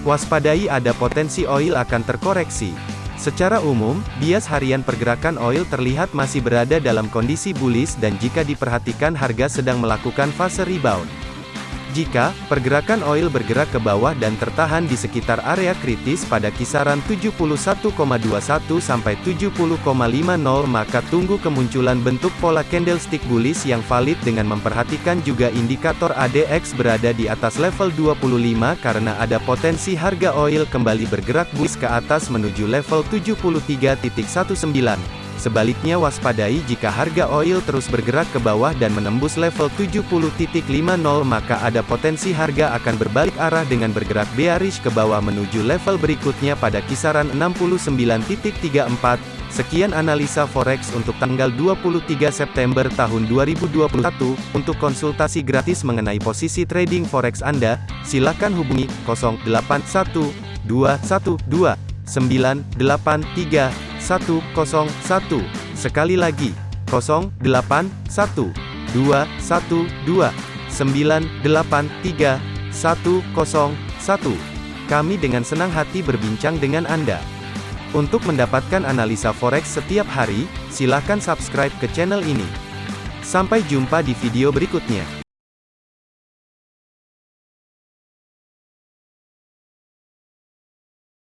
Waspadai ada potensi oil akan terkoreksi. Secara umum, bias harian pergerakan oil terlihat masih berada dalam kondisi bullish dan jika diperhatikan harga sedang melakukan fase rebound. Jika pergerakan oil bergerak ke bawah dan tertahan di sekitar area kritis pada kisaran 71,21 sampai 70,50 maka tunggu kemunculan bentuk pola candlestick bullish yang valid dengan memperhatikan juga indikator ADX berada di atas level 25 karena ada potensi harga oil kembali bergerak bullish ke atas menuju level 73.19. Sebaliknya waspadai jika harga oil terus bergerak ke bawah dan menembus level 70.50 maka ada potensi harga akan berbalik arah dengan bergerak bearish ke bawah menuju level berikutnya pada kisaran 69.34. Sekian analisa forex untuk tanggal 23 September tahun 2021. Untuk konsultasi gratis mengenai posisi trading forex Anda, silakan hubungi 081212 983 101. Sekali lagi, 081 212 983 101. Kami dengan senang hati berbincang dengan Anda. Untuk mendapatkan analisa forex setiap hari, silakan subscribe ke channel ini. Sampai jumpa di video berikutnya.